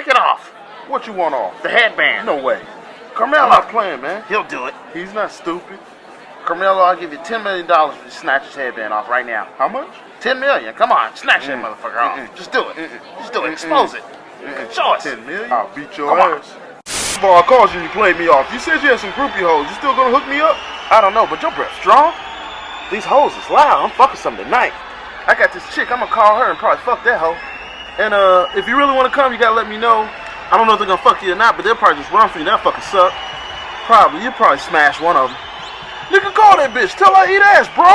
Take it off. What you want off? The headband. No way. Carmelo. I'm not playing, man. He'll do it. He's not stupid. Carmelo, I'll give you $10 million if you snatch his headband off right now. How much? 10 million. Come on, snatch that Mm. motherfucker off. Just do it. Just do it. Expose it. Show us. 10 million? I'll beat your Come on. ass. Boy, I called you and you played me off. You said you had some groupie hoes. You still gonna hook me up? I don't know, but your breath strong. These hoes is loud. I'm fucking some tonight. I got this chick. I'm gonna call her and probably fuck that hoe. And uh, if you really want to come, you gotta let me know. I don't know if they're gonna fuck you or not, but they'll probably just run for you. That fucking suck. Probably. You'll probably smash one of them. Nigga, call that bitch. Tell her I eat ass, bro.